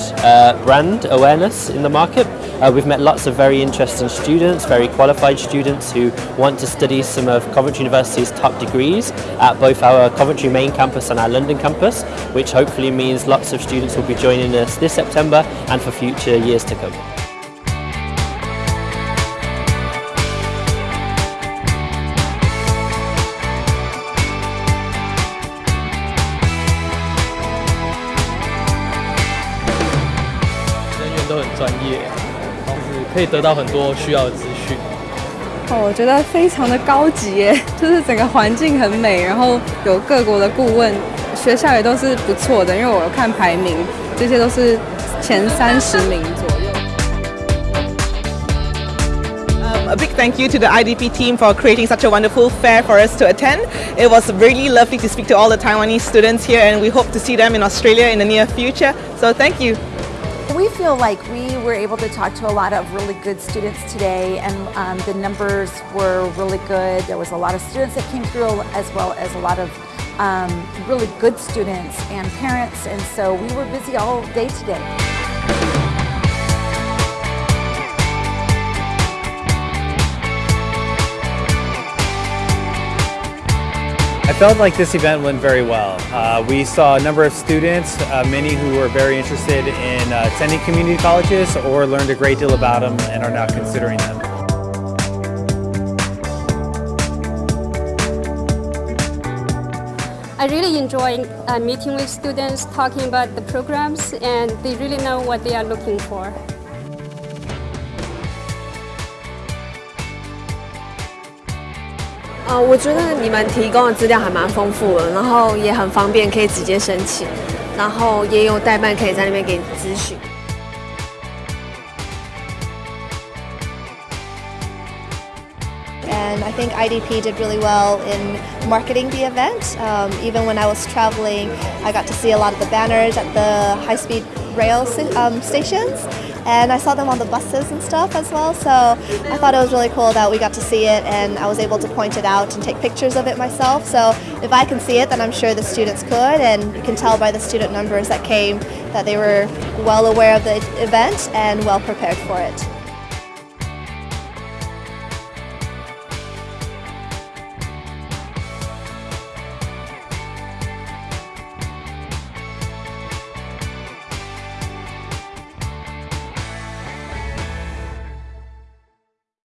uh, brand awareness in the market. Uh, we've met lots of very interesting students, very qualified students who want to study some of Coventry University's top degrees at both our Coventry main campus and our London campus, which hopefully means lots of students will be joining us this September and for future years to come. 都很专业，就是可以得到很多需要的资讯。哦，我觉得非常的高级耶，就是整个环境很美，然后有各国的顾问，学校也都是不错的，因为我看排名，这些都是前三十名左右。A big thank you to the IDP team for creating such a wonderful fair for us to attend. It was really lovely to speak to all the Taiwanese students here and we hope to see them in Australia in the near future. So thank you. We feel like we were able to talk to a lot of really good students today and um, the numbers were really good. There was a lot of students that came through as well as a lot of um, really good students and parents and so we were busy all day today. I felt like this event went very well. Uh, we saw a number of students, uh, many who were very interested in uh, attending community colleges or learned a great deal about them and are now considering them. I really enjoy uh, meeting with students, talking about the programs, and they really know what they are looking for. 呃，我觉得你们提供的资料还蛮丰富的，然后也很方便，可以直接申请，然后也有代办可以在那边给你咨询。And I think IDP did really well in marketing the event. Um, even when I was traveling, I got to see a lot of the banners at the high-speed rail um, stations and I saw them on the buses and stuff as well so I thought it was really cool that we got to see it and I was able to point it out and take pictures of it myself so if I can see it then I'm sure the students could and you can tell by the student numbers that came that they were well aware of the event and well prepared for it.